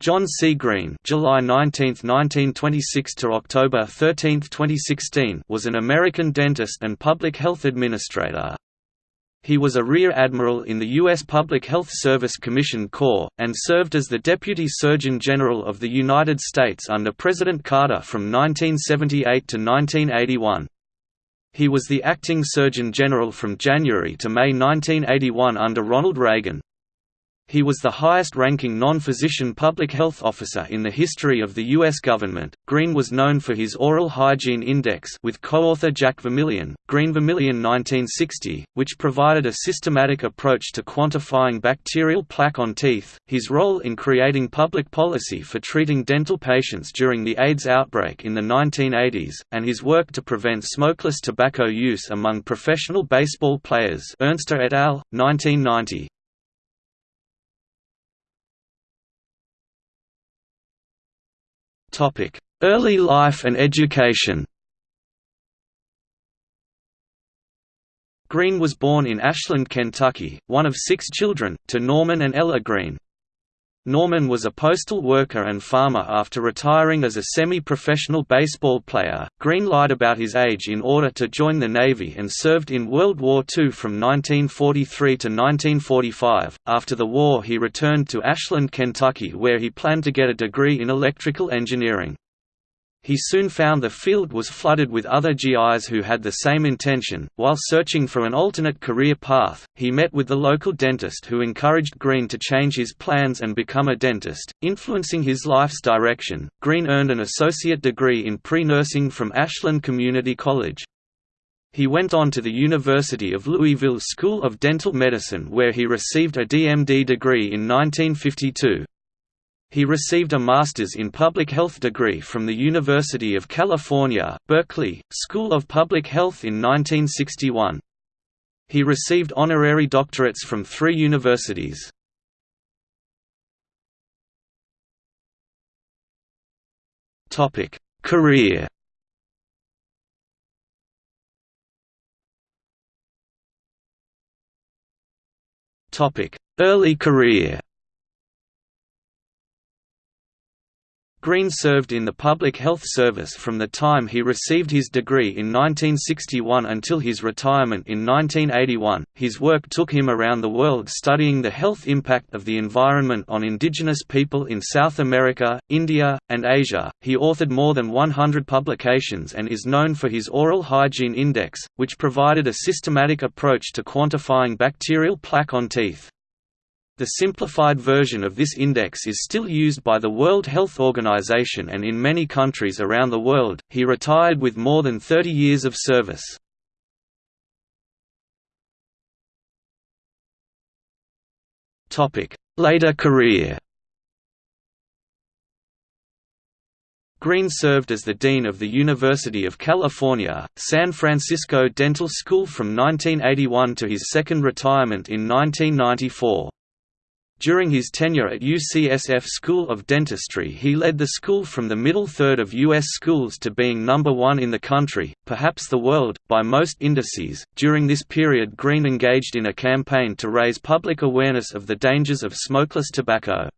John C. Greene July 19, 1926 to October 13, 2016 was an American dentist and public health administrator. He was a Rear Admiral in the U.S. Public Health Service Commission Corps, and served as the Deputy Surgeon General of the United States under President Carter from 1978 to 1981. He was the Acting Surgeon General from January to May 1981 under Ronald Reagan. He was the highest-ranking non-physician public health officer in the history of the U.S. government. Greene was known for his Oral Hygiene Index with co-author Jack Vermillion, Greene Vermillion 1960, which provided a systematic approach to quantifying bacterial plaque on teeth, his role in creating public policy for treating dental patients during the AIDS outbreak in the 1980s, and his work to prevent smokeless tobacco use among professional baseball players Ernster et al., 1990. Early life and education Greene was born in Ashland, Kentucky, one of six children, to Norman and Ella Greene. Norman was a postal worker and farmer after retiring as a semi-professional baseball player. Greene lied about his age in order to join the Navy and served in World War II from 1943 to 1945. After the war, he returned to Ashland, Kentucky where he planned to get a degree in electrical engineering. He soon found the field was flooded with other GIs who had the same intention. While searching for an alternate career path, he met with the local dentist who encouraged Greene to change his plans and become a dentist, influencing his life's direction. Greene earned an associate degree in pre nursing from Ashland Community College. He went on to the University of Louisville School of Dental Medicine where he received a DMD degree in 1952. He received a Master's in Public Health degree from the University of California, Berkeley, School of Public Health in 1961. He received honorary doctorates from three universities. Topic: Career Topic: Early career Greene served in the Public Health Service from the time he received his degree in 1961 until his retirement in 1981. His work took him around the world studying the health impact of the environment on indigenous people in South America, India, and Asia. He authored more than 100 publications and is known for his Oral Hygiene Index, which provided a systematic approach to quantifying bacterial plaque on teeth. The simplified version of this index is still used by the World Health Organization and in many countries around the world. He retired with more than 30 years of service. Topic: Later career. Greene served as the Dean of the University of California, San Francisco Dental School from 1981 to his second retirement in 1994. During his tenure at UCSF School of Dentistry he led the school from the middle third of U.S. schools to being number one in the country, perhaps the world, by most indices. During this period Greene engaged in a campaign to raise public awareness of the dangers of smokeless tobacco.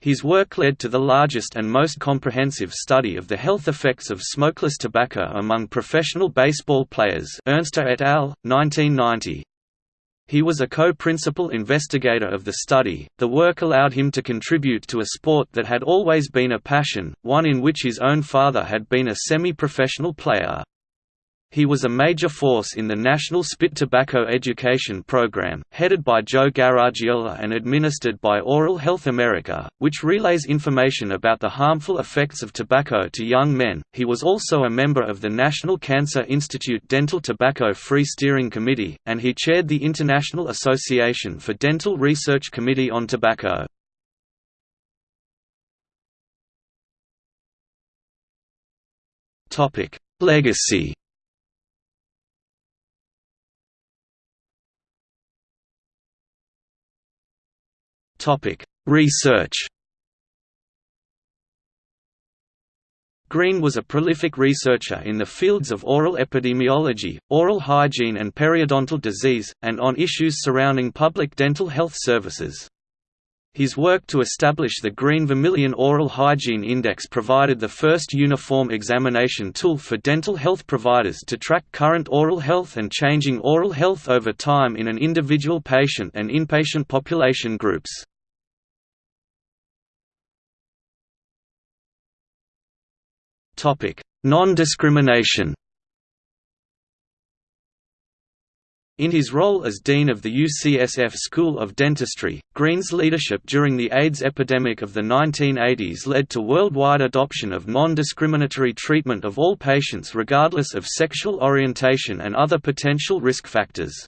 His work led to the largest and most comprehensive study of the health effects of smokeless tobacco among professional baseball players Ernster et al., 1990. He was a co-principal investigator of the study. The work allowed him to contribute to a sport that had always been a passion, one in which his own father had been a semi-professional player. He was a major force in the National Spit Tobacco Education Program, headed by Joe Garagiola and administered by Oral Health America, which relays information about the harmful effects of tobacco to young men. He was also a member of the National Cancer Institute Dental Tobacco Free Steering Committee, and he chaired the International Association for Dental Research Committee on Tobacco. Legacy Research Greene was a prolific researcher in the fields of oral epidemiology, oral hygiene and periodontal disease, and on issues surrounding public dental health services. His work to establish the Greene Vermillion Oral Hygiene Index provided the first uniform examination tool for dental health providers to track current oral health and changing oral health over time in an individual patient and inpatient population groups. Non-discrimination In his role as Dean of the UCSF School of Dentistry, Greene's leadership during the AIDS epidemic of the 1980s led to worldwide adoption of non-discriminatory treatment of all patients regardless of sexual orientation and other potential risk factors.